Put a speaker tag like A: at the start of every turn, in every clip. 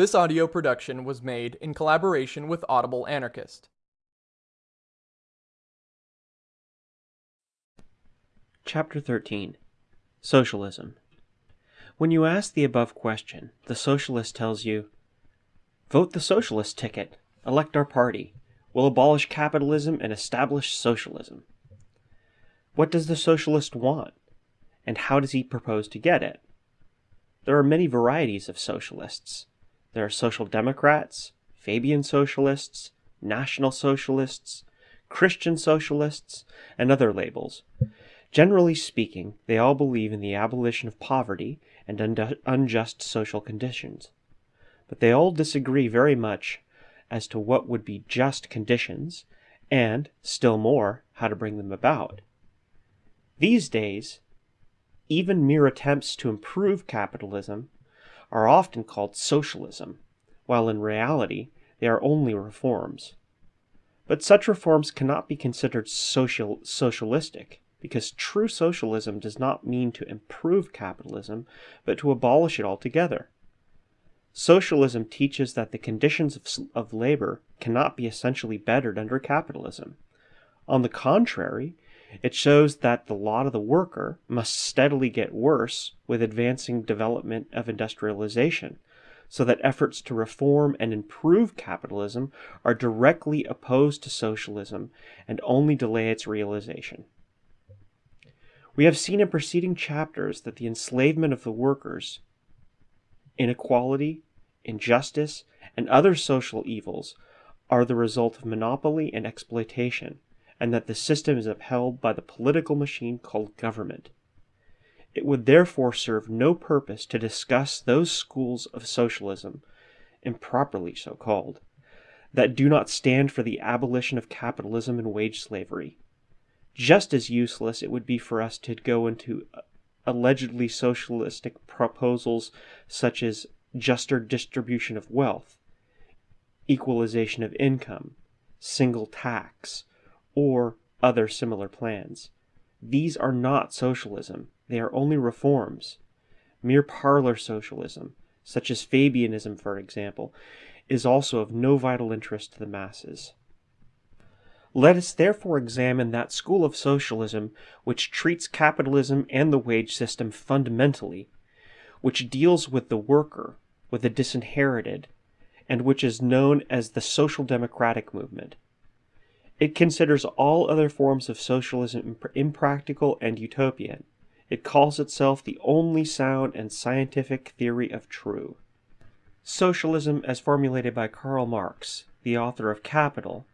A: This audio production was made in collaboration with Audible Anarchist.
B: Chapter 13 Socialism When you ask the above question, the socialist tells you, Vote the socialist ticket, elect our party, we'll abolish capitalism and establish socialism. What does the socialist want? And how does he propose to get it? There are many varieties of socialists. There are social democrats, Fabian socialists, national socialists, Christian socialists, and other labels. Generally speaking, they all believe in the abolition of poverty and unjust social conditions. But they all disagree very much as to what would be just conditions, and, still more, how to bring them about. These days, even mere attempts to improve capitalism are often called socialism, while in reality they are only reforms. But such reforms cannot be considered social, socialistic, because true socialism does not mean to improve capitalism, but to abolish it altogether. Socialism teaches that the conditions of, of labor cannot be essentially bettered under capitalism. On the contrary, it shows that the lot of the worker must steadily get worse with advancing development of industrialization, so that efforts to reform and improve capitalism are directly opposed to socialism and only delay its realization. We have seen in preceding chapters that the enslavement of the workers, inequality, injustice, and other social evils are the result of monopoly and exploitation and that the system is upheld by the political machine called government. It would therefore serve no purpose to discuss those schools of socialism, improperly so called, that do not stand for the abolition of capitalism and wage slavery. Just as useless it would be for us to go into uh, allegedly socialistic proposals such as juster distribution of wealth, equalization of income, single tax, or other similar plans. These are not socialism, they are only reforms. Mere parlor socialism, such as Fabianism for example, is also of no vital interest to the masses. Let us therefore examine that school of socialism which treats capitalism and the wage system fundamentally, which deals with the worker, with the disinherited, and which is known as the social democratic movement. It considers all other forms of socialism impractical and utopian. It calls itself the only sound and scientific theory of true. Socialism as formulated by Karl Marx, the author of Capital,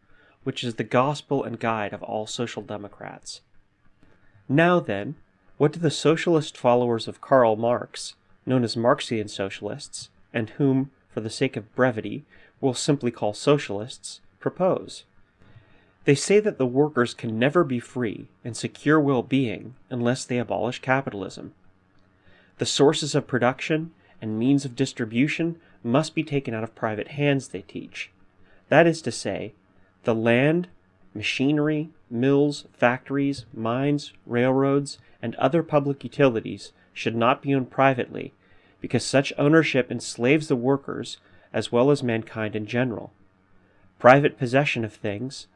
B: which is the gospel and guide of all social democrats. Now then, what do the socialist followers of Karl Marx, known as Marxian socialists, and whom, for the sake of brevity, we'll simply call socialists, propose? They say that the workers can never be free and secure well-being unless they abolish capitalism. The sources of production and means of distribution must be taken out of private hands, they teach. That is to say, the land, machinery, mills, factories, mines, railroads, and other public utilities should not be owned privately, because such ownership enslaves the workers as well as mankind in general. Private possession of things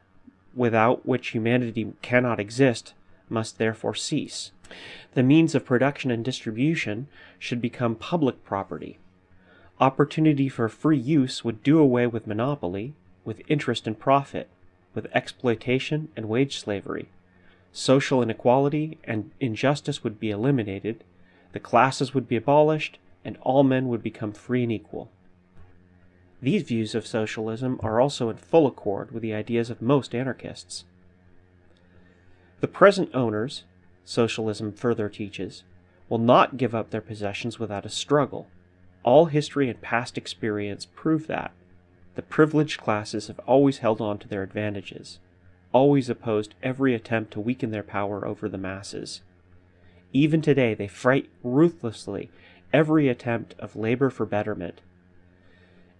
B: without which humanity cannot exist, must therefore cease. The means of production and distribution should become public property. Opportunity for free use would do away with monopoly, with interest and profit, with exploitation and wage slavery. Social inequality and injustice would be eliminated, the classes would be abolished, and all men would become free and equal. These views of socialism are also in full accord with the ideas of most anarchists. The present owners, socialism further teaches, will not give up their possessions without a struggle. All history and past experience prove that. The privileged classes have always held on to their advantages, always opposed every attempt to weaken their power over the masses. Even today they fight ruthlessly every attempt of labor for betterment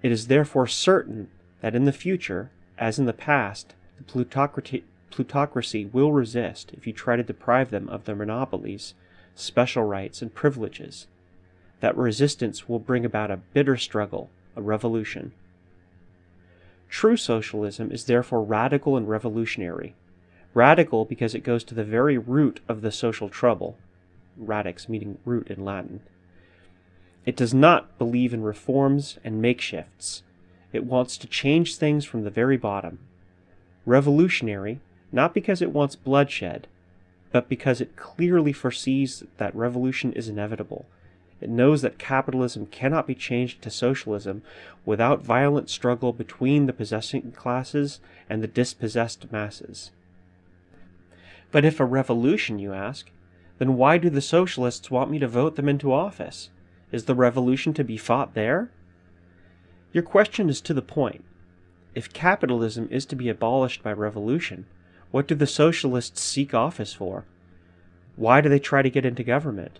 B: it is therefore certain that in the future, as in the past, the plutocracy, plutocracy will resist if you try to deprive them of their monopolies, special rights, and privileges. That resistance will bring about a bitter struggle, a revolution. True socialism is therefore radical and revolutionary. Radical because it goes to the very root of the social trouble, radix meaning root in Latin. It does not believe in reforms and makeshifts. It wants to change things from the very bottom. Revolutionary, not because it wants bloodshed, but because it clearly foresees that revolution is inevitable. It knows that capitalism cannot be changed to socialism without violent struggle between the possessing classes and the dispossessed masses. But if a revolution, you ask, then why do the socialists want me to vote them into office? Is the revolution to be fought there? Your question is to the point. If capitalism is to be abolished by revolution, what do the socialists seek office for? Why do they try to get into government?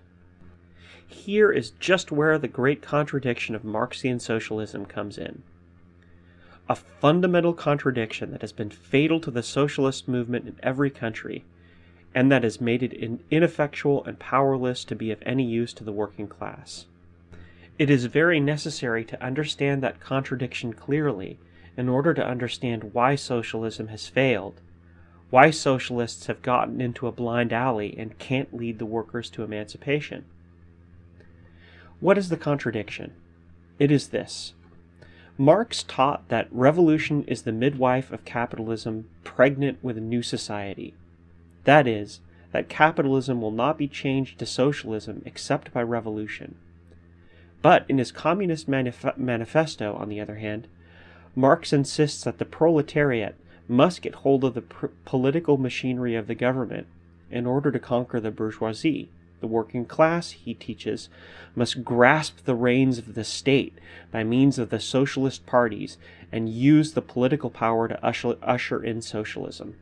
B: Here is just where the great contradiction of Marxian socialism comes in. A fundamental contradiction that has been fatal to the socialist movement in every country, and that has made it ineffectual and powerless to be of any use to the working class. It is very necessary to understand that contradiction clearly in order to understand why socialism has failed, why socialists have gotten into a blind alley and can't lead the workers to emancipation. What is the contradiction? It is this. Marx taught that revolution is the midwife of capitalism pregnant with a new society. That is, that capitalism will not be changed to socialism except by revolution. But in his Communist Manif Manifesto, on the other hand, Marx insists that the proletariat must get hold of the political machinery of the government in order to conquer the bourgeoisie. The working class, he teaches, must grasp the reins of the state by means of the socialist parties and use the political power to usher, usher in socialism.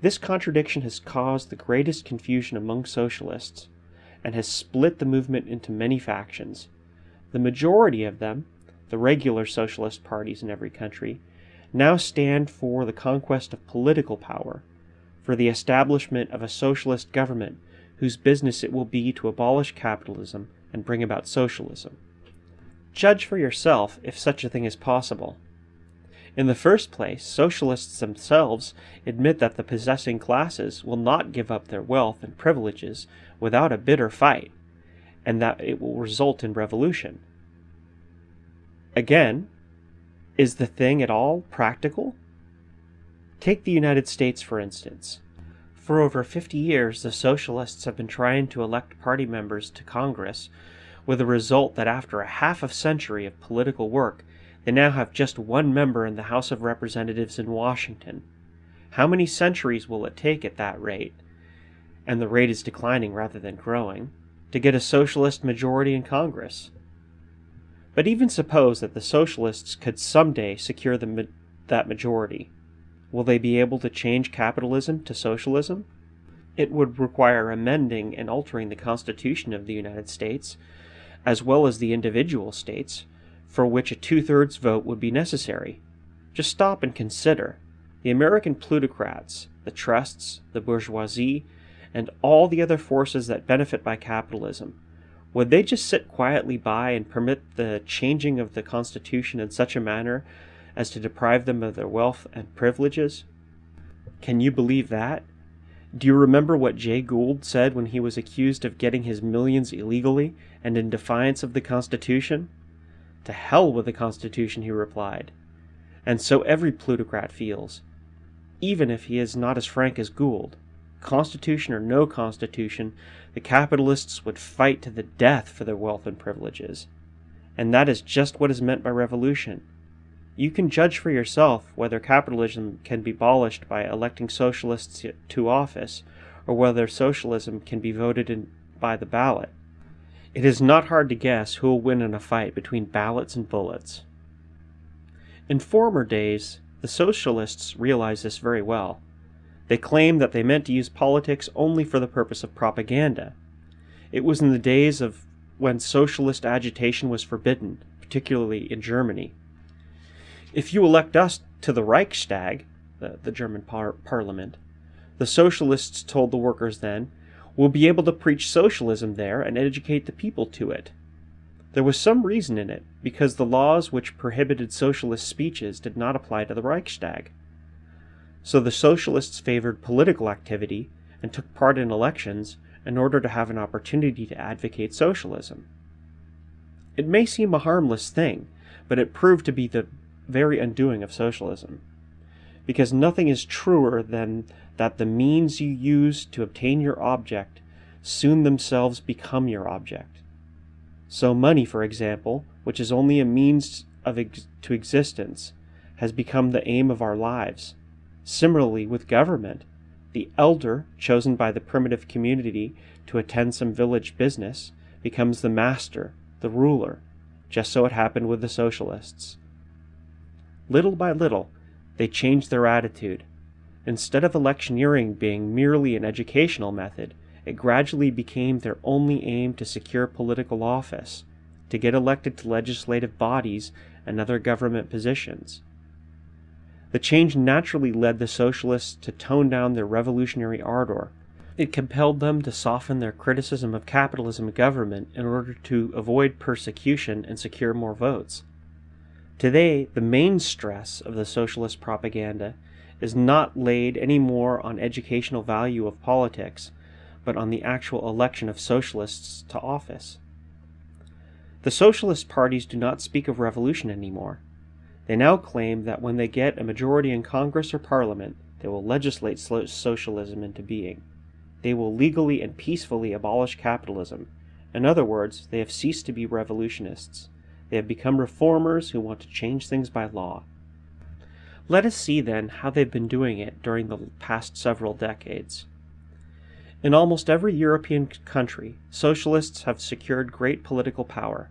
B: This contradiction has caused the greatest confusion among socialists and has split the movement into many factions. The majority of them, the regular socialist parties in every country, now stand for the conquest of political power, for the establishment of a socialist government whose business it will be to abolish capitalism and bring about socialism. Judge for yourself if such a thing is possible. In the first place, socialists themselves admit that the possessing classes will not give up their wealth and privileges without a bitter fight, and that it will result in revolution. Again, is the thing at all practical? Take the United States, for instance. For over 50 years, the Socialists have been trying to elect party members to Congress, with the result that after a half a century of political work, they now have just one member in the House of Representatives in Washington. How many centuries will it take at that rate, and the rate is declining rather than growing, to get a socialist majority in Congress? But even suppose that the socialists could someday secure ma that majority. Will they be able to change capitalism to socialism? It would require amending and altering the Constitution of the United States, as well as the individual states, for which a two-thirds vote would be necessary. Just stop and consider. The American plutocrats, the trusts, the bourgeoisie, and all the other forces that benefit by capitalism would they just sit quietly by and permit the changing of the Constitution in such a manner as to deprive them of their wealth and privileges? Can you believe that? Do you remember what Jay Gould said when he was accused of getting his millions illegally and in defiance of the Constitution? To hell with the Constitution, he replied. And so every plutocrat feels, even if he is not as frank as Gould. Constitution or no Constitution, the capitalists would fight to the death for their wealth and privileges. And that is just what is meant by revolution. You can judge for yourself whether capitalism can be abolished by electing socialists to office, or whether socialism can be voted in by the ballot. It is not hard to guess who will win in a fight between ballots and bullets. In former days, the socialists realized this very well. They claimed that they meant to use politics only for the purpose of propaganda. It was in the days of when socialist agitation was forbidden, particularly in Germany. If you elect us to the Reichstag, the, the German par parliament, the socialists told the workers then, we'll be able to preach socialism there and educate the people to it. There was some reason in it, because the laws which prohibited socialist speeches did not apply to the Reichstag. So the socialists favored political activity and took part in elections in order to have an opportunity to advocate socialism. It may seem a harmless thing, but it proved to be the very undoing of socialism. Because nothing is truer than that the means you use to obtain your object soon themselves become your object. So money, for example, which is only a means of ex- to existence, has become the aim of our lives. Similarly, with government, the elder, chosen by the primitive community to attend some village business, becomes the master, the ruler, just so it happened with the socialists. Little by little, they changed their attitude. Instead of electioneering being merely an educational method, it gradually became their only aim to secure political office, to get elected to legislative bodies and other government positions. The change naturally led the socialists to tone down their revolutionary ardor. It compelled them to soften their criticism of capitalism and government in order to avoid persecution and secure more votes. Today, the main stress of the socialist propaganda is not laid any more on educational value of politics, but on the actual election of socialists to office. The socialist parties do not speak of revolution anymore. They now claim that when they get a majority in Congress or Parliament, they will legislate socialism into being. They will legally and peacefully abolish capitalism. In other words, they have ceased to be revolutionists. They have become reformers who want to change things by law. Let us see then how they've been doing it during the past several decades. In almost every European country, socialists have secured great political power.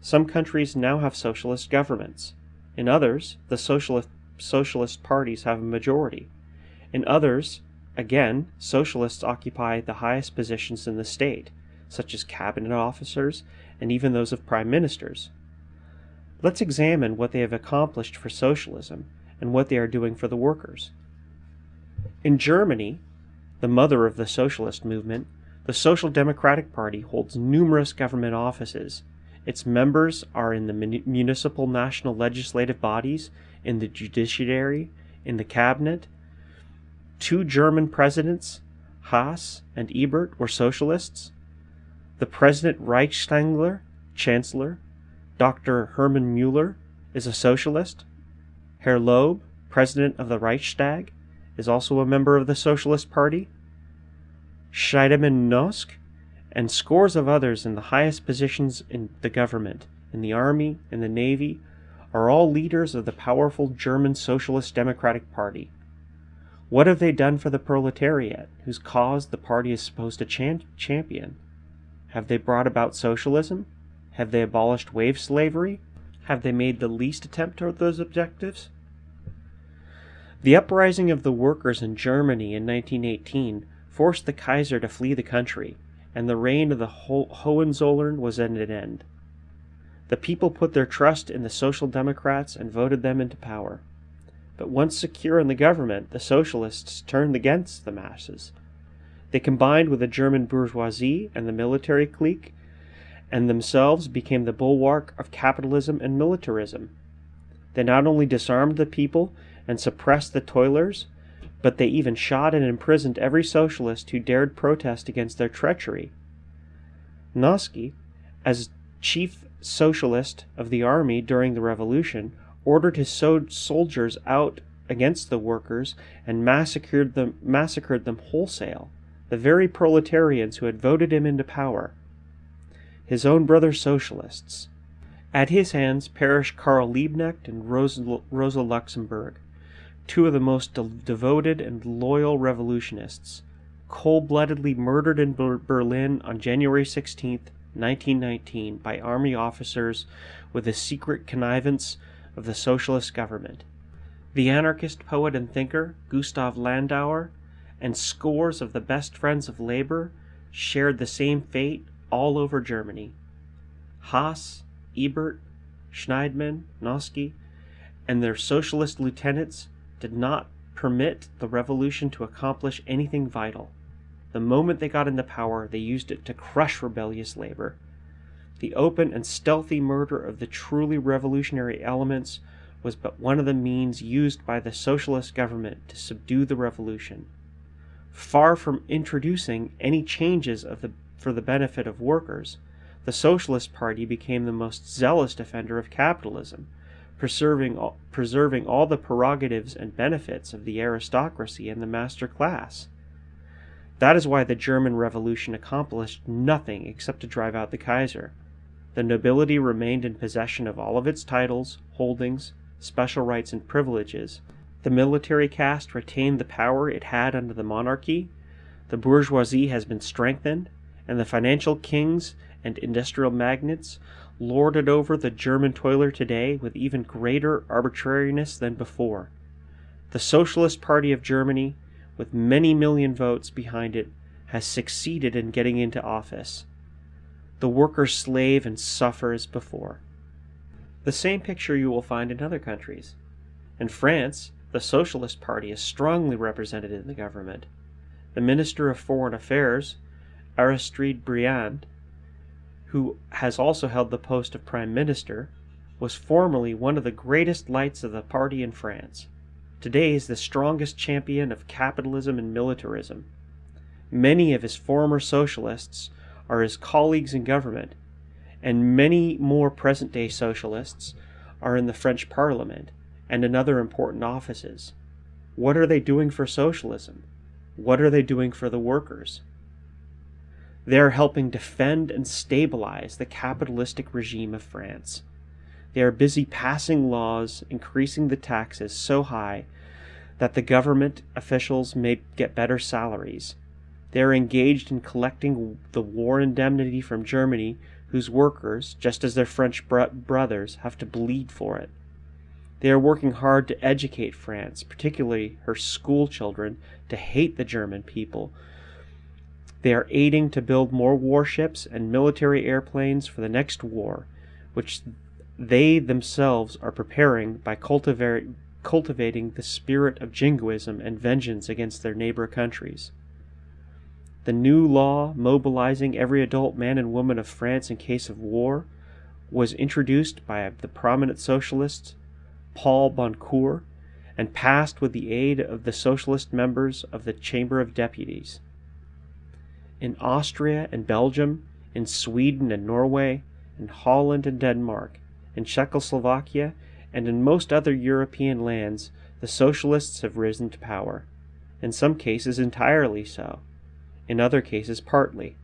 B: Some countries now have socialist governments. In others, the socialist, socialist parties have a majority. In others, again, socialists occupy the highest positions in the state, such as cabinet officers and even those of prime ministers. Let's examine what they have accomplished for socialism and what they are doing for the workers. In Germany, the mother of the socialist movement, the Social Democratic Party holds numerous government offices its members are in the municipal national legislative bodies, in the judiciary, in the cabinet. Two German presidents, Haas and Ebert, were socialists. The President Reichskanzler, Chancellor, Dr. Hermann Mueller, is a socialist. Herr Loeb, President of the Reichstag, is also a member of the Socialist Party. Scheidemann Noske and scores of others in the highest positions in the government, in the army, in the navy, are all leaders of the powerful German Socialist Democratic Party. What have they done for the proletariat, whose cause the party is supposed to champion? Have they brought about socialism? Have they abolished wage slavery? Have they made the least attempt toward those objectives? The uprising of the workers in Germany in 1918 forced the Kaiser to flee the country, and the reign of the Ho- Hohenzollern was at an end. The people put their trust in the Social Democrats and voted them into power. But once secure in the government, the socialists turned against the masses. They combined with the German bourgeoisie and the military clique, and themselves became the bulwark of capitalism and militarism. They not only disarmed the people and suppressed the toilers, but they even shot and imprisoned every socialist who dared protest against their treachery. Noske, as chief socialist of the army during the revolution, ordered his soldiers out against the workers and massacred them, massacred them wholesale, the very proletarians who had voted him into power. His own brother socialists. At his hands perished Karl Liebknecht and Rosa, Rosa Luxemburg two of the most de- devoted and loyal revolutionists, cold bloodedly murdered in Ber- Berlin on January 16, 1919, by army officers with the secret connivance of the socialist government. The anarchist poet and thinker, Gustav Landauer, and scores of the best friends of labor shared the same fate all over Germany. Haas, Ebert, Scheidemann, Noske, and their socialist lieutenants did not permit the revolution to accomplish anything vital. The moment they got into power, they used it to crush rebellious labor. the open and stealthy murder of the truly revolutionary elements was but one of the means used by the socialist government to subdue the revolution. Far from introducing any changes the, for the benefit of workers, the Socialist Party became the most zealous defender of capitalism, preserving all, preserving all the prerogatives and benefits of the aristocracy and the master class. That is why the German Revolution accomplished nothing except to drive out the Kaiser. The nobility remained in possession of all of its titles, holdings, special rights, and privileges. The military caste retained the power it had under the monarchy. The bourgeoisie has been strengthened, and the financial kings and industrial magnates lorded over the German toiler today with even greater arbitrariness than before. The Socialist Party of Germany, with many million votes behind it, has succeeded in getting into office. The workers slave and suffer as before. The same picture you will find in other countries. In France, the Socialist Party is strongly represented in the government. The Minister of Foreign Affairs, Aristide Briand, who has also held the post of Prime Minister, was formerly one of the greatest lights of the party in France. Today is the strongest champion of capitalism and militarism. Many of his former socialists are his colleagues in government, and many more present day socialists are in the French Parliament and in other important offices. What are they doing for socialism? What are they doing for the workers? They are helping defend and stabilize the capitalistic regime of France. They are busy passing laws increasing the taxes so high that the government officials may get better salaries. They are engaged in collecting the war indemnity from Germany whose workers, just as their French bro brothers, have to bleed for it. They are working hard to educate France, particularly her school children, to hate the German people. They are aiding to build more warships and military airplanes for the next war, which they themselves are preparing by cultivating the spirit of jingoism and vengeance against their neighbor countries. The new law mobilizing every adult man and woman of France in case of war was introduced by the prominent socialist Paul Boncour and passed with the aid of the socialist members of the Chamber of Deputies. In Austria and Belgium, in Sweden and Norway, in Holland and Denmark, in Czechoslovakia, and in most other European lands, the socialists have risen to power, in some cases entirely so in other cases partly.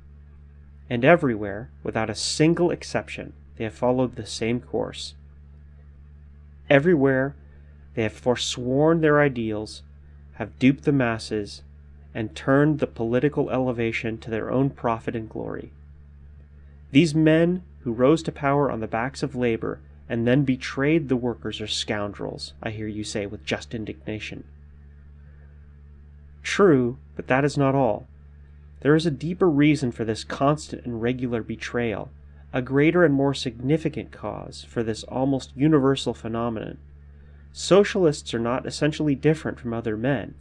B: And everywhere, without a single exception, they have followed the same course. Everywhere they have forsworn their ideals, have duped the masses, and turned the political elevation to their own profit and glory. These men who rose to power on the backs of labor and then betrayed the workers are scoundrels, I hear you say with just indignation. True, but that is not all. There is a deeper reason for this constant and regular betrayal, a greater and more significant cause for this almost universal phenomenon. Socialists are not essentially different from other men.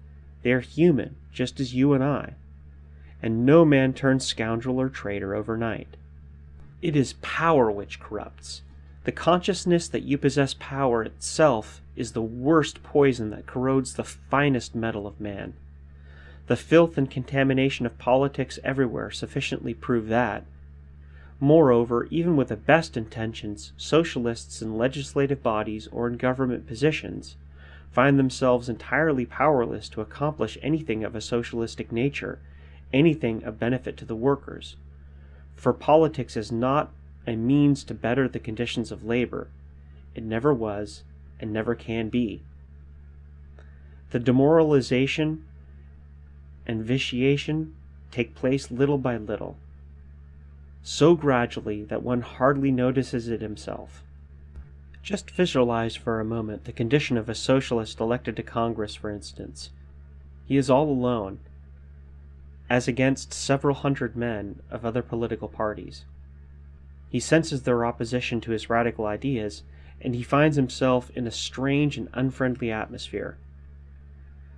B: They are human, just as you and I. And no man turns scoundrel or traitor overnight. It is power which corrupts. The consciousness that you possess power itself is the worst poison that corrodes the finest metal of man. The filth and contamination of politics everywhere sufficiently prove that. Moreover, even with the best intentions, socialists in legislative bodies or in government positions find themselves entirely powerless to accomplish anything of a socialistic nature, anything of benefit to the workers. For politics is not a means to better the conditions of labor. It never was and never can be. The demoralization and vitiation take place little by little, so gradually that one hardly notices it himself. Just visualize for a moment the condition of a socialist elected to Congress, for instance. He is all alone, as against several hundred men of other political parties. He senses their opposition to his radical ideas, and he finds himself in a strange and unfriendly atmosphere.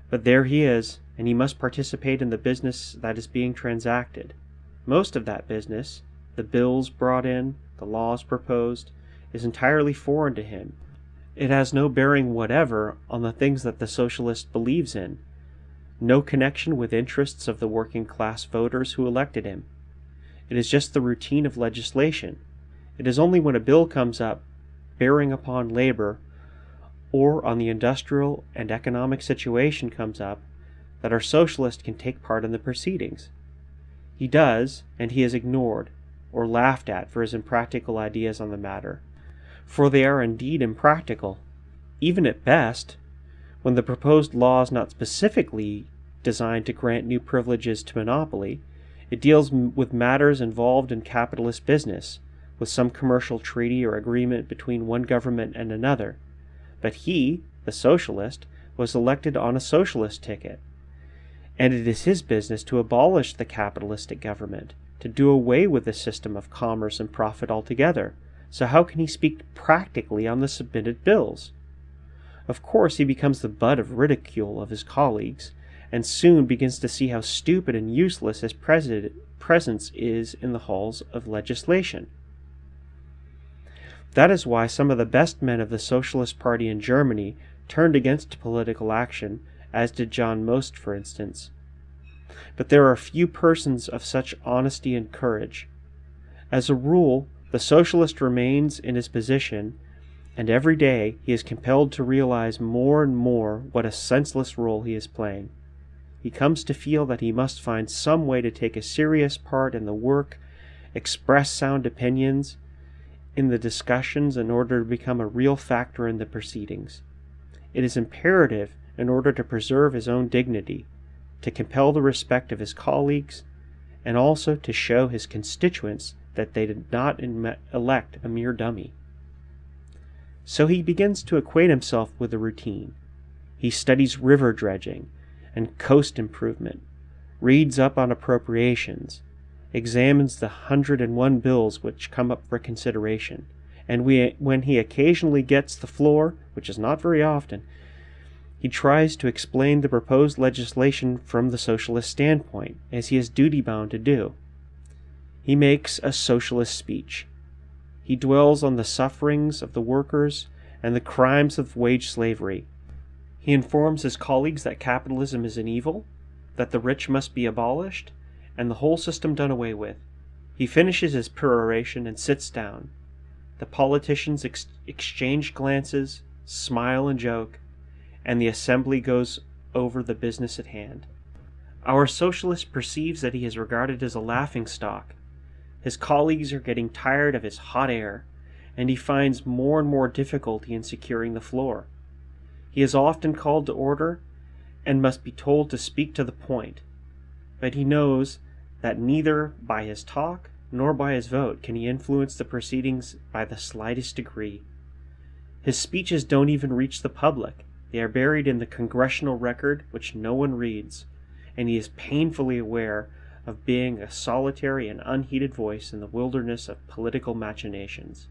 B: But there he is, and he must participate in the business that is being transacted. Most of that business, the bills brought in, the laws proposed, is entirely foreign to him. It has no bearing whatever on the things that the socialist believes in, no connection with interests of the working class voters who elected him. It is just the routine of legislation. It is only when a bill comes up bearing upon labor or on the industrial and economic situation comes up that our socialist can take part in the proceedings. He does, and he is ignored or laughed at for his impractical ideas on the matter. For they are indeed impractical, even at best, when the proposed law is not specifically designed to grant new privileges to monopoly, it deals with matters involved in capitalist business, with some commercial treaty or agreement between one government and another. But he, the socialist, was elected on a socialist ticket, and it is his business to abolish the capitalistic government, to do away with the system of commerce and profit altogether. So how can he speak practically on the submitted bills? Of course, he becomes the butt of ridicule of his colleagues, and soon begins to see how stupid and useless his presence is in the halls of legislation. That is why some of the best men of the Socialist Party in Germany turned against political action, as did John Most, for instance. But there are few persons of such honesty and courage. As a rule, the socialist remains in his position, and every day he is compelled to realize more and more what a senseless role he is playing. He comes to feel that he must find some way to take a serious part in the work, express sound opinions, in the discussions in order to become a real factor in the proceedings. It is imperative, in order to preserve his own dignity, to compel the respect of his colleagues, and also to show his constituents that they did not elect a mere dummy. So he begins to acquaint himself with the routine. He studies river dredging and coast improvement, reads up on appropriations, examines the hundred and one bills which come up for consideration, and we, when he occasionally gets the floor, which is not very often, he tries to explain the proposed legislation from the socialist standpoint, as he is duty bound to do. He makes a socialist speech. He dwells on the sufferings of the workers and the crimes of wage slavery. He informs his colleagues that capitalism is an evil, that the rich must be abolished, and the whole system done away with. He finishes his peroration and sits down. The politicians ex exchange glances, smile and joke, and the assembly goes over the business at hand. Our socialist perceives that he is regarded as a laughing stock. His colleagues are getting tired of his hot air, and he finds more and more difficulty in securing the floor. He is often called to order and must be told to speak to the point, but he knows that neither by his talk nor by his vote can he influence the proceedings by the slightest degree. His speeches don't even reach the public. They are buried in the congressional record which no one reads, and he is painfully aware of being a solitary and unheeded voice in the wilderness of political machinations.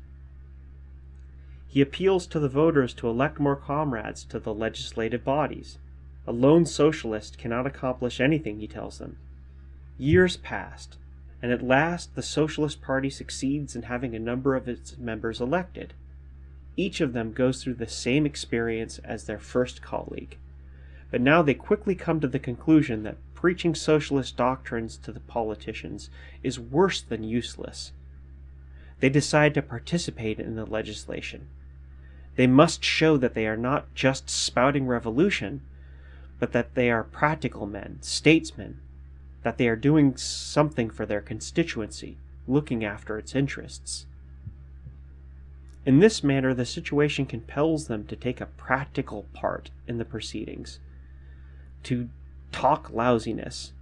B: He appeals to the voters to elect more comrades to the legislative bodies. A lone socialist cannot accomplish anything, he tells them. Years passed, and at last the Socialist Party succeeds in having a number of its members elected. Each of them goes through the same experience as their first colleague. But now they quickly come to the conclusion that preaching socialist doctrines to the politicians is worse than useless. They decide to participate in the legislation. They must show that they are not just spouting revolution, but that they are practical men, statesmen, that they are doing something for their constituency, looking after its interests. In this manner, the situation compels them to take a practical part in the proceedings, to talk lousiness,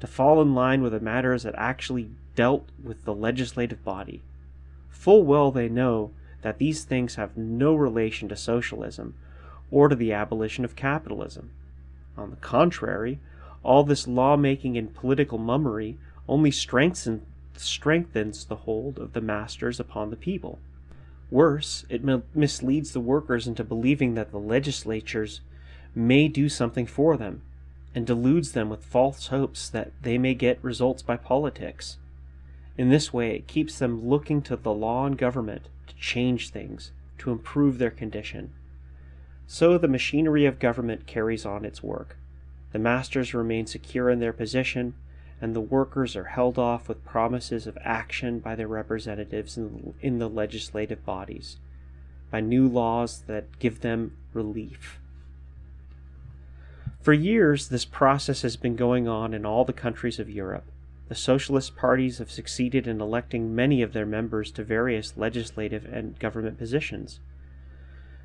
B: to fall in line with the matters that actually dealt with the legislative body. Full well they know that these things have no relation to socialism or to the abolition of capitalism. On the contrary, all this lawmaking and political mummery only strengthens, strengthens the hold of the masters upon the people. Worse, it misleads the workers into believing that the legislatures may do something for them, and deludes them with false hopes that they may get results by politics. In this way, it keeps them looking to the law and government to change things, to improve their condition. So the machinery of government carries on its work. The masters remain secure in their position, and the workers are held off with promises of action by their representatives in, the legislative bodies, by new laws that give them relief. For years, this process has been going on in all the countries of Europe. The socialist parties have succeeded in electing many of their members to various legislative and government positions.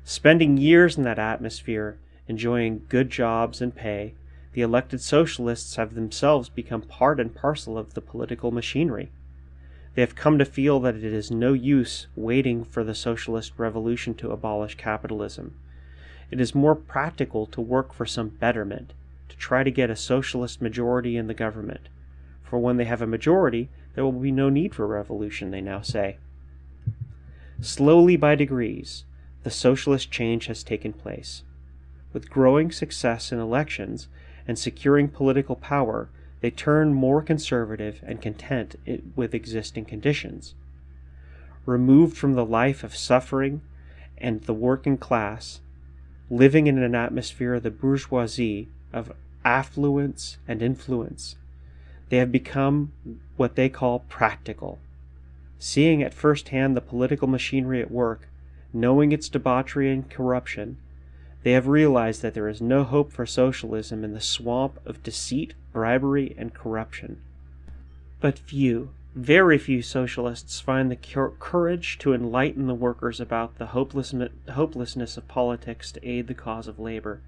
B: Spending years in that atmosphere, enjoying good jobs and pay, the elected socialists have themselves become part and parcel of the political machinery. They have come to feel that it is no use waiting for the socialist revolution to abolish capitalism. It is more practical to work for some betterment, to try to get a socialist majority in the government. For when they have a majority, there will be no need for revolution, they now say. Slowly by degrees, the socialist change has taken place. With growing success in elections and securing political power, they turn more conservative and content with existing conditions. Removed from the life of suffering and the working class, living in an atmosphere of the bourgeoisie of affluence and influence, they have become what they call practical. Seeing at first hand the political machinery at work, knowing its debauchery and corruption, they have realized that there is no hope for socialism in the swamp of deceit, bribery, and corruption. But few, very few socialists find the courage to enlighten the workers about the hopelessness of politics to aid the cause of labor.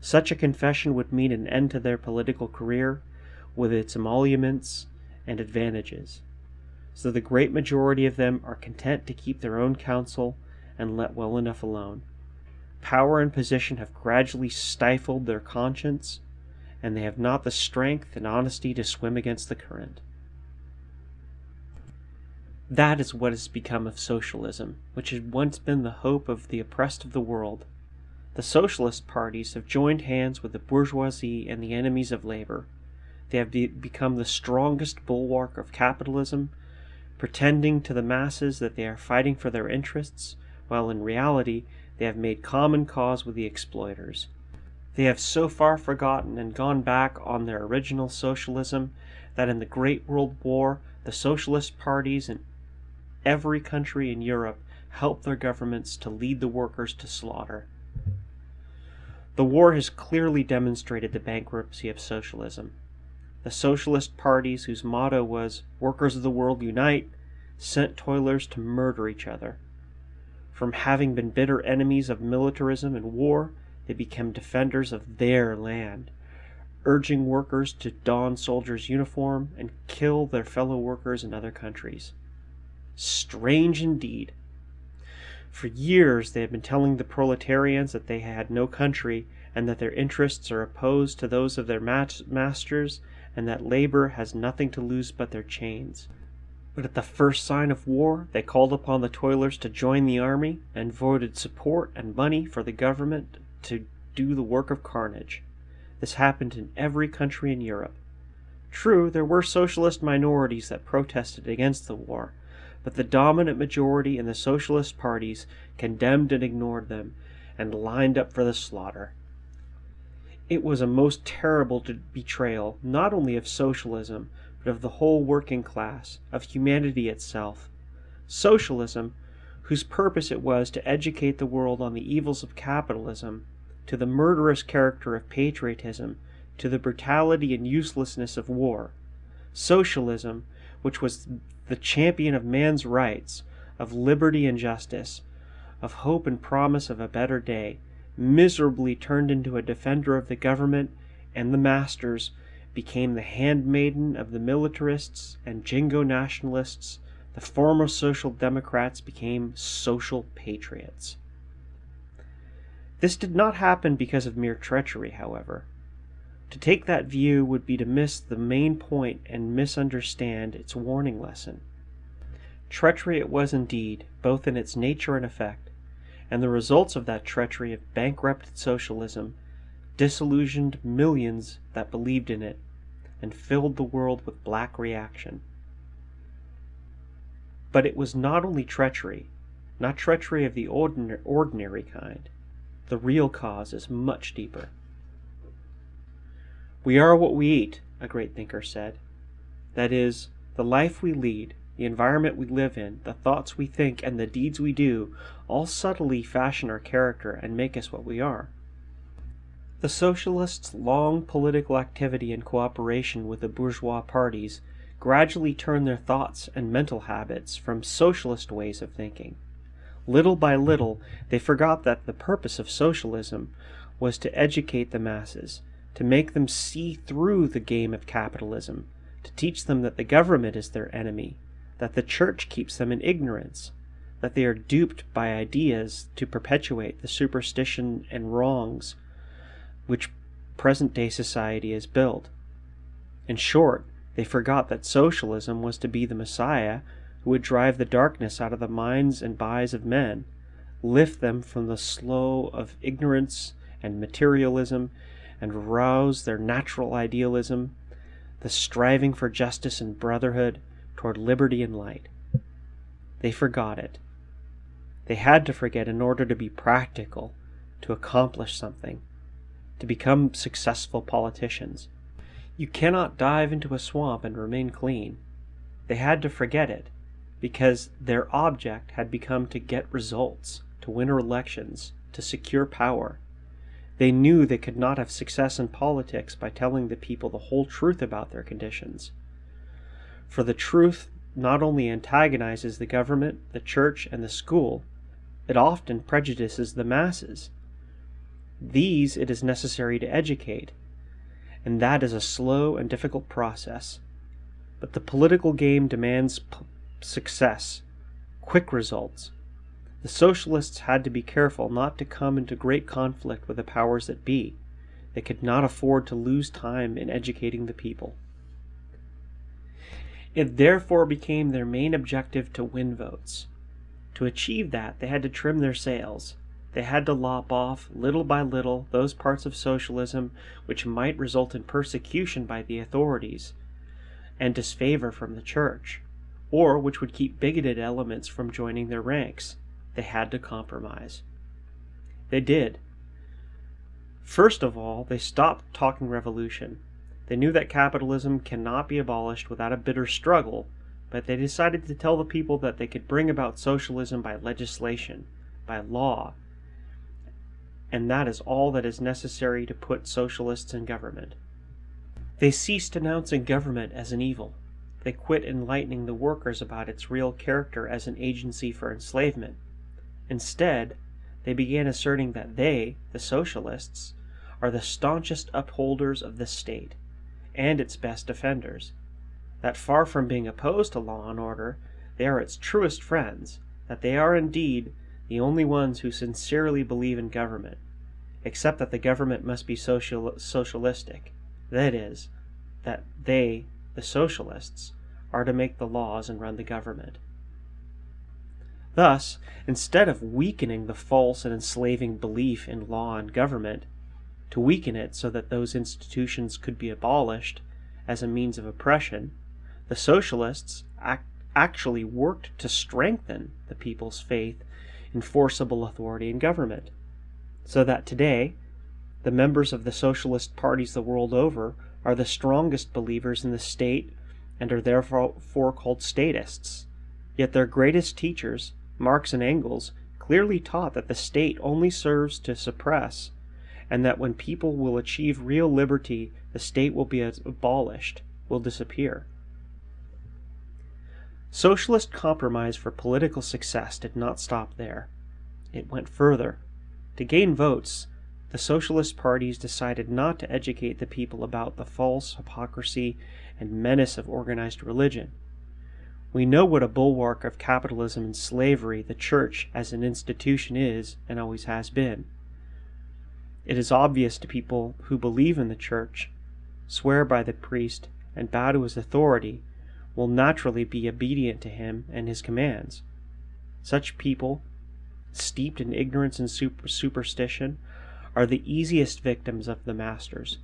B: Such a confession would mean an end to their political career, with its emoluments and advantages. So the great majority of them are content to keep their own counsel and let well enough alone. Power and position have gradually stifled their conscience, and they have not the strength and honesty to swim against the current. That is what has become of socialism, which had once been the hope of the oppressed of the world. The socialist parties have joined hands with the bourgeoisie and the enemies of labor. They have be become the strongest bulwark of capitalism, pretending to the masses that they are fighting for their interests, while in reality they have made common cause with the exploiters. They have so far forgotten and gone back on their original socialism that in the Great World War the socialist parties in every country in Europe helped their governments to lead the workers to slaughter. The war has clearly demonstrated the bankruptcy of socialism. The socialist parties, whose motto was Workers of the World Unite, sent toilers to murder each other. From having been bitter enemies of militarism and war, they became defenders of their land, urging workers to don soldiers' uniform and kill their fellow workers in other countries. Strange indeed. For years they have been telling the proletarians that they had no country and that their interests are opposed to those of their masters and that labor has nothing to lose but their chains. But at the first sign of war, they called upon the toilers to join the army and voted support and money for the government to do the work of carnage. This happened in every country in Europe. True, there were socialist minorities that protested against the war, but the dominant majority in the socialist parties condemned and ignored them and lined up for the slaughter. It was a most terrible betrayal, not only of socialism, but of the whole working class, of humanity itself. Socialism, whose purpose it was to educate the world on the evils of capitalism, to the murderous character of patriotism, to the brutality and uselessness of war. Socialism, which was the champion of man's rights, of liberty and justice, of hope and promise of a better day, miserably turned into a defender of the government and the masters became the handmaiden of the militarists and jingo nationalists, the former social democrats became social patriots. This did not happen because of mere treachery, however. To take that view would be to miss the main point and misunderstand its warning lesson. Treachery it was indeed, both in its nature and effect, and the results of that treachery of bankrupted socialism disillusioned millions that believed in it and filled the world with black reaction. But it was not only treachery, not treachery of the ordinary kind. The real cause is much deeper. We are what we eat, a great thinker said. That is, the life we lead, the environment we live in, the thoughts we think, and the deeds we do all subtly fashion our character and make us what we are. The socialists' long political activity and cooperation with the bourgeois parties gradually turned their thoughts and mental habits from socialist ways of thinking. Little by little, they forgot that the purpose of socialism was to educate the masses, to make them see through the game of capitalism, to teach them that the government is their enemy, that the church keeps them in ignorance, that they are duped by ideas to perpetuate the superstition and wrongs which present day society has built. In short, they forgot that socialism was to be the Messiah who would drive the darkness out of the minds and bodies of men, lift them from the slough of ignorance and materialism, and rouse their natural idealism, the striving for justice and brotherhood toward liberty and light. They forgot it. They had to forget in order to be practical, to accomplish something to become successful politicians. You cannot dive into a swamp and remain clean. They had to forget it because their object had become to get results, to win elections, to secure power. They knew they could not have success in politics by telling the people the whole truth about their conditions. For the truth not only antagonizes the government, the church, and the school, it often prejudices the masses. These it is necessary to educate, and that is a slow and difficult process. But the political game demands success, quick results. The socialists had to be careful not to come into great conflict with the powers that be. They could not afford to lose time in educating the people. It therefore became their main objective to win votes. To achieve that, they had to trim their sails, they had to lop off, little by little, those parts of socialism which might result in persecution by the authorities and disfavor from the church, or which would keep bigoted elements from joining their ranks. They had to compromise. They did. First of all, they stopped talking revolution. They knew that capitalism cannot be abolished without a bitter struggle, but they decided to tell the people that they could bring about socialism by legislation, by law, and that is all that is necessary to put socialists in government. They ceased denouncing government as an evil. They quit enlightening the workers about its real character as an agency for enslavement. Instead, they began asserting that they, the socialists, are the staunchest upholders of the state and its best defenders, that far from being opposed to law and order, they are its truest friends, that they are indeed the only ones who sincerely believe in government, except that the government must be social, socialistic. That is, that they, the socialists, are to make the laws and run the government. Thus, instead of weakening the false and enslaving belief in law and government, to weaken it so that those institutions could be abolished as a means of oppression, the socialists ac actually worked to strengthen the people's faith in forcible authority in government. So that today, the members of the socialist parties the world over are the strongest believers in the state and are therefore called statists. Yet their greatest teachers, Marx and Engels, clearly taught that the state only serves to suppress, and that when people will achieve real liberty, the state will be abolished, will disappear. Socialist compromise for political success did not stop there. It went further. To gain votes, the socialist parties decided not to educate the people about the false hypocrisy and menace of organized religion. We know what a bulwark of capitalism and slavery the church as an institution is and always has been. It is obvious to people who believe in the church, swear by the priest, and bow to his authority will naturally be obedient to him and his commands. Such people, steeped in ignorance and super superstition, are the easiest victims of the masters.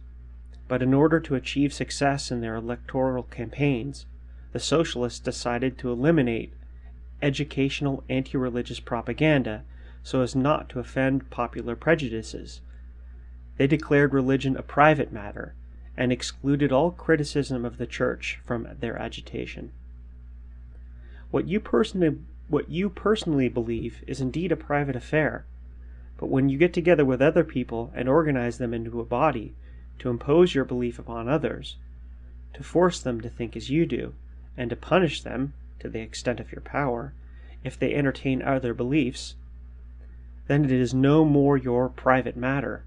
B: But in order to achieve success in their electoral campaigns, the socialists decided to eliminate educational anti religious propaganda so as not to offend popular prejudices. They declared religion a private matter and excluded all criticism of the church from their agitation. What you personally what you personally believe is indeed a private affair, but when you get together with other people and organize them into a body to impose your belief upon others, to force them to think as you do, and to punish them, to the extent of your power, if they entertain other beliefs, then it is no more your private matter.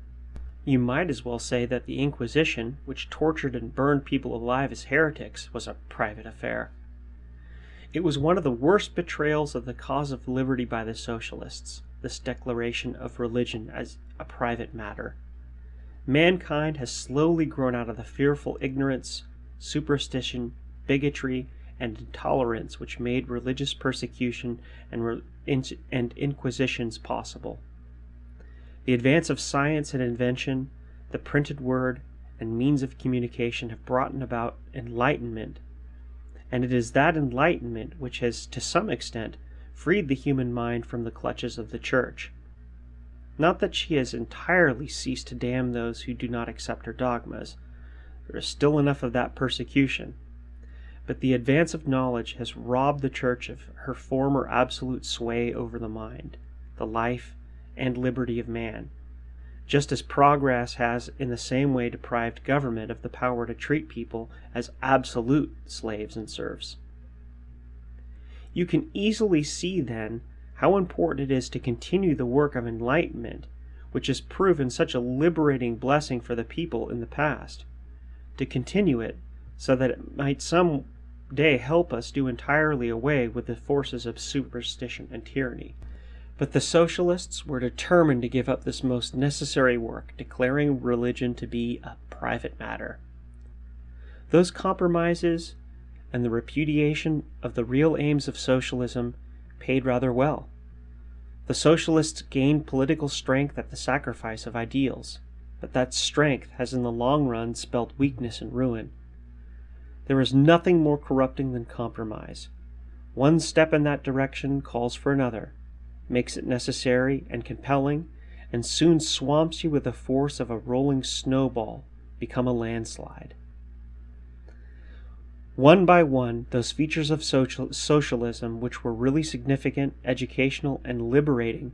B: You might as well say that the Inquisition, which tortured and burned people alive as heretics, was a private affair. It was one of the worst betrayals of the cause of liberty by the socialists, this declaration of religion as a private matter. Mankind has slowly grown out of the fearful ignorance, superstition, bigotry, and intolerance which made religious persecution and, and inquisitions possible. The advance of science and invention, the printed word, and means of communication have brought about enlightenment, and it is that enlightenment which has, to some extent, freed the human mind from the clutches of the Church. Not that she has entirely ceased to damn those who do not accept her dogmas. There is still enough of that persecution but the advance of knowledge has robbed the Church of her former absolute sway over the mind, the life, and liberty of man, just as progress has in the same way deprived government of the power to treat people as absolute slaves and serfs. You can easily see, then, how important it is to continue the work of enlightenment, which has proven such a liberating blessing for the people in the past, to continue it so that it might some day help us do entirely away with the forces of superstition and tyranny. But the socialists were determined to give up this most necessary work, declaring religion to be a private matter. Those compromises and the repudiation of the real aims of socialism paid rather well. The socialists gained political strength at the sacrifice of ideals, but that strength has in the long run spelled weakness and ruin. There is nothing more corrupting than compromise. One step in that direction calls for another, makes it necessary and compelling, and soon swamps you with the force of a rolling snowball, become a landslide. One by one, those features of social, socialism which were really significant, educational, and liberating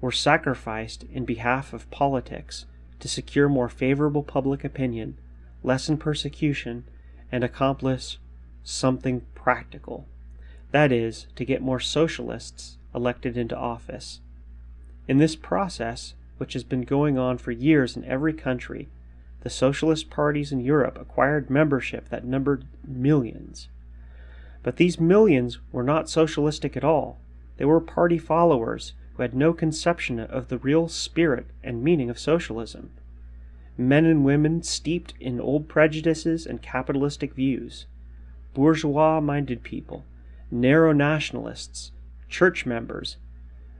B: were sacrificed in behalf of politics to secure more favorable public opinion, lessen persecution, and accomplish something practical. That is, to get more socialists elected into office. In this process, which has been going on for years in every country, the socialist parties in Europe acquired membership that numbered millions. But these millions were not socialistic at all. They were party followers who had no conception of the real spirit and meaning of socialism men and women steeped in old prejudices and capitalistic views, bourgeois minded people, narrow nationalists, church members,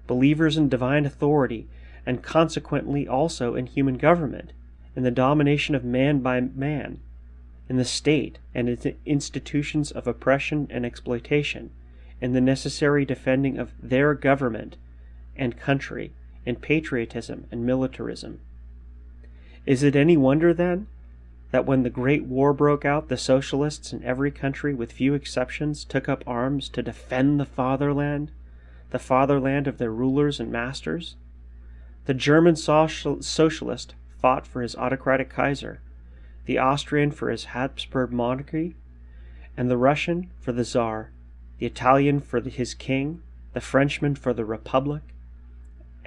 B: believers in divine authority, and consequently also in human government, in the domination of man by man, in the state and its institutions of oppression and exploitation, in the necessary defending of their government and country, in patriotism and militarism. Is it any wonder, then, that when the Great War broke out, the socialists in every country, with few exceptions, took up arms to defend the fatherland, the fatherland of their rulers and masters? The German social socialist fought for his autocratic Kaiser, the Austrian for his Habsburg monarchy, and the Russian for the Tsar, the Italian for his king, the Frenchman for the Republic,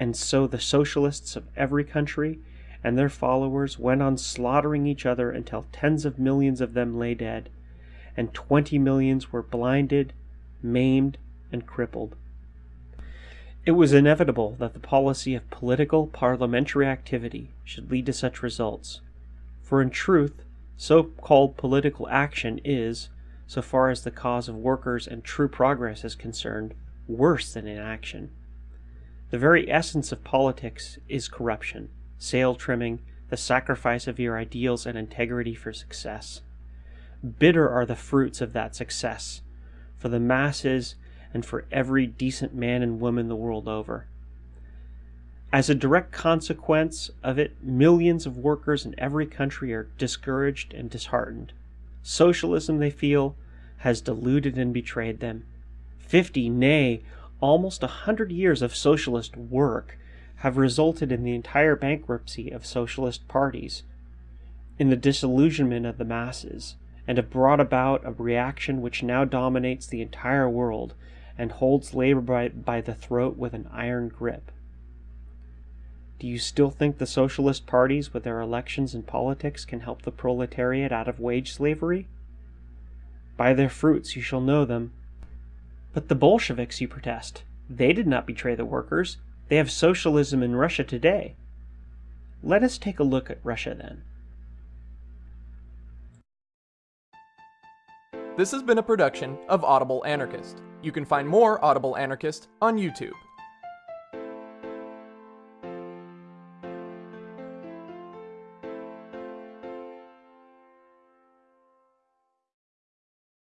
B: and so the socialists of every country and their followers went on slaughtering each other until tens of millions of them lay dead, and twenty millions were blinded, maimed, and crippled. It was inevitable that the policy of political parliamentary activity should lead to such results, for in truth, so called political action is, so far as the cause of workers and true progress is concerned, worse than inaction. The very essence of politics is corruption sail trimming, the sacrifice of your ideals and integrity for success. Bitter are the fruits of that success for the masses and for every decent man and woman the world over. As a direct consequence of it, millions of workers in every country are discouraged and disheartened. Socialism, they feel, has deluded and betrayed them. Fifty, nay, almost a hundred years of socialist work have resulted in the entire bankruptcy of socialist parties, in the disillusionment of the masses, and have brought about a reaction which now dominates the entire world and holds labor by, by the throat with an iron grip. Do you still think the socialist parties with their elections and politics can help the proletariat out of wage slavery? By their fruits you shall know them. But the Bolsheviks, you protest, they did not betray the workers. They have socialism in Russia today. Let us take a look at Russia then.
A: This has been a production of Audible Anarchist. You can find more Audible Anarchist on YouTube.